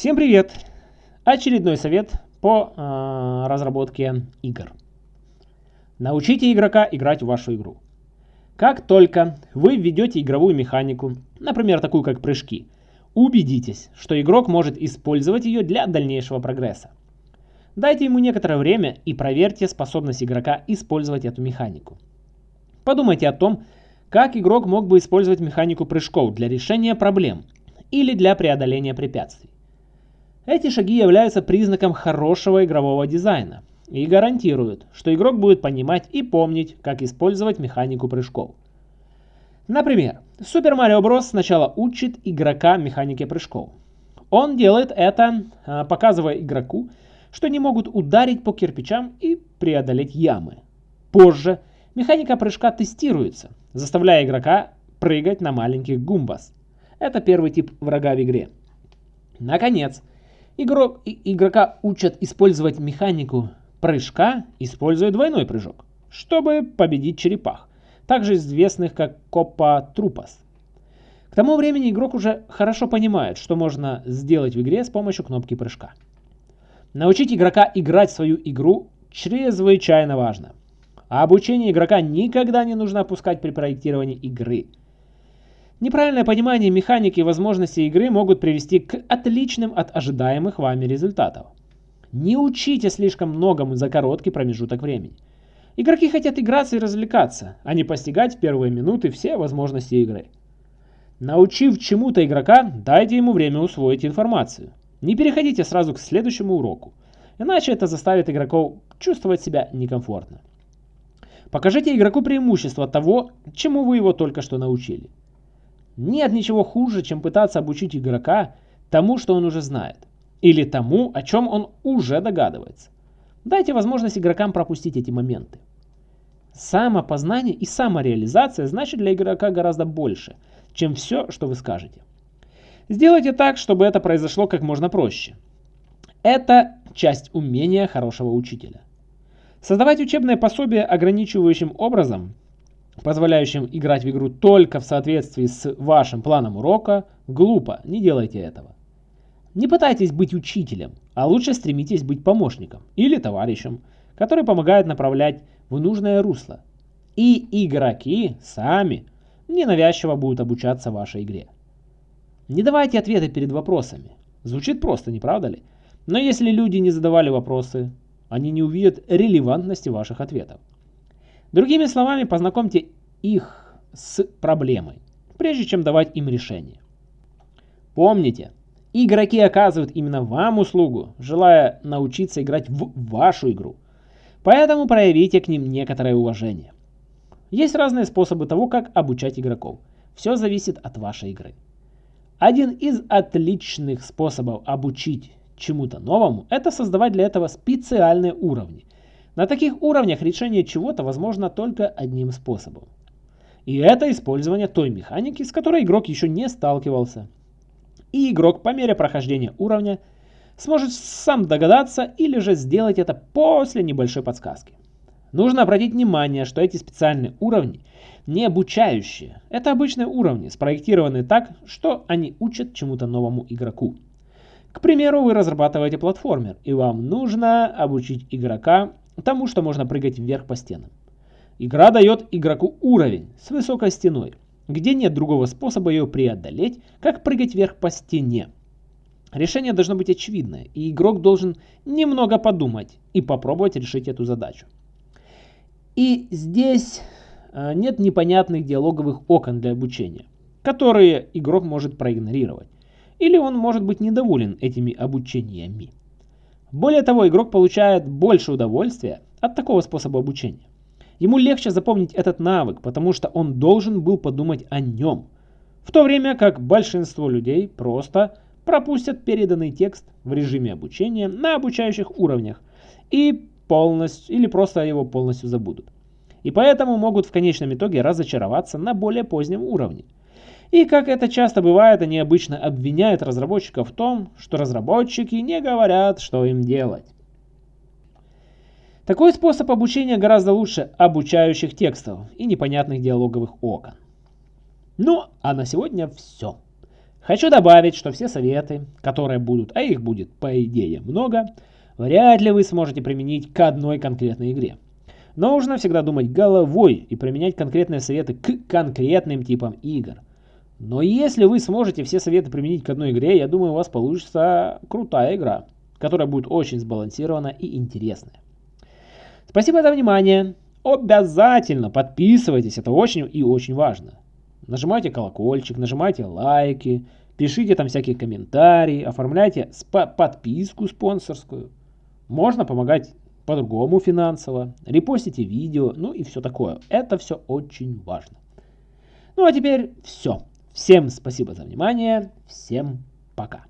Всем привет! Очередной совет по э, разработке игр. Научите игрока играть в вашу игру. Как только вы введете игровую механику, например, такую как прыжки, убедитесь, что игрок может использовать ее для дальнейшего прогресса. Дайте ему некоторое время и проверьте способность игрока использовать эту механику. Подумайте о том, как игрок мог бы использовать механику прыжков для решения проблем или для преодоления препятствий. Эти шаги являются признаком хорошего игрового дизайна и гарантируют, что игрок будет понимать и помнить, как использовать механику прыжков. Например, Super Mario Bros. сначала учит игрока механике прыжков. Он делает это, а, показывая игроку, что не могут ударить по кирпичам и преодолеть ямы. Позже механика прыжка тестируется, заставляя игрока прыгать на маленьких гумбас. Это первый тип врага в игре. Наконец, Игрок, игрока учат использовать механику прыжка, используя двойной прыжок, чтобы победить черепах, также известных как Копа Трупас. К тому времени игрок уже хорошо понимает, что можно сделать в игре с помощью кнопки прыжка. Научить игрока играть свою игру чрезвычайно важно. А обучение игрока никогда не нужно опускать при проектировании игры – Неправильное понимание механики и возможностей игры могут привести к отличным от ожидаемых вами результатов. Не учите слишком многому за короткий промежуток времени. Игроки хотят играться и развлекаться, а не постигать в первые минуты все возможности игры. Научив чему-то игрока, дайте ему время усвоить информацию. Не переходите сразу к следующему уроку, иначе это заставит игроков чувствовать себя некомфортно. Покажите игроку преимущество того, чему вы его только что научили. Нет ничего хуже, чем пытаться обучить игрока тому, что он уже знает. Или тому, о чем он уже догадывается. Дайте возможность игрокам пропустить эти моменты. Самопознание и самореализация значит для игрока гораздо больше, чем все, что вы скажете. Сделайте так, чтобы это произошло как можно проще. Это часть умения хорошего учителя. Создавать учебное пособие ограничивающим образом позволяющим играть в игру только в соответствии с вашим планом урока, глупо, не делайте этого. Не пытайтесь быть учителем, а лучше стремитесь быть помощником или товарищем, который помогает направлять в нужное русло. И игроки сами ненавязчиво будут обучаться вашей игре. Не давайте ответы перед вопросами. Звучит просто, не правда ли? Но если люди не задавали вопросы, они не увидят релевантности ваших ответов. Другими словами, познакомьте их с проблемой, прежде чем давать им решение. Помните, игроки оказывают именно вам услугу, желая научиться играть в вашу игру. Поэтому проявите к ним некоторое уважение. Есть разные способы того, как обучать игроков. Все зависит от вашей игры. Один из отличных способов обучить чему-то новому – это создавать для этого специальные уровни – на таких уровнях решение чего-то возможно только одним способом. И это использование той механики, с которой игрок еще не сталкивался. И игрок по мере прохождения уровня сможет сам догадаться или же сделать это после небольшой подсказки. Нужно обратить внимание, что эти специальные уровни не обучающие. Это обычные уровни, спроектированные так, что они учат чему-то новому игроку. К примеру, вы разрабатываете платформер, и вам нужно обучить игрока тому, что можно прыгать вверх по стенам. Игра дает игроку уровень с высокой стеной, где нет другого способа ее преодолеть, как прыгать вверх по стене. Решение должно быть очевидное, и игрок должен немного подумать и попробовать решить эту задачу. И здесь э, нет непонятных диалоговых окон для обучения, которые игрок может проигнорировать. Или он может быть недоволен этими обучениями. Более того, игрок получает больше удовольствия от такого способа обучения. Ему легче запомнить этот навык, потому что он должен был подумать о нем. В то время как большинство людей просто пропустят переданный текст в режиме обучения на обучающих уровнях и полностью или просто его полностью забудут. И поэтому могут в конечном итоге разочароваться на более позднем уровне. И как это часто бывает, они обычно обвиняют разработчиков в том, что разработчики не говорят, что им делать. Такой способ обучения гораздо лучше обучающих текстов и непонятных диалоговых окон. Ну, а на сегодня все. Хочу добавить, что все советы, которые будут, а их будет по идее много, вряд ли вы сможете применить к одной конкретной игре. Нужно всегда думать головой и применять конкретные советы к конкретным типам игр. Но если вы сможете все советы применить к одной игре, я думаю, у вас получится крутая игра, которая будет очень сбалансирована и интересная. Спасибо за внимание. Обязательно подписывайтесь, это очень и очень важно. Нажимайте колокольчик, нажимайте лайки, пишите там всякие комментарии, оформляйте подписку спонсорскую. Можно помогать по-другому финансово, репостите видео, ну и все такое. Это все очень важно. Ну а теперь все. Всем спасибо за внимание, всем пока.